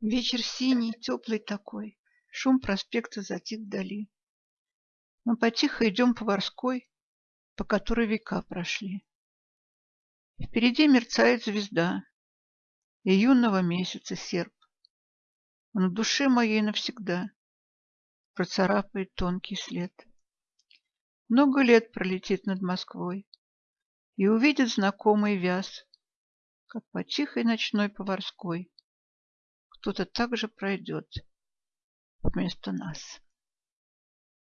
Вечер синий, теплый такой, шум проспекта затих вдали. Мы потихо идем по Ворской, по которой века прошли. Впереди мерцает звезда, и юного месяца серп. Он в душе моей навсегда процарапает тонкий след. Много лет пролетит над Москвой и увидит знакомый вяз, как по тихой ночной поварской кто-то также пройдет вместо нас.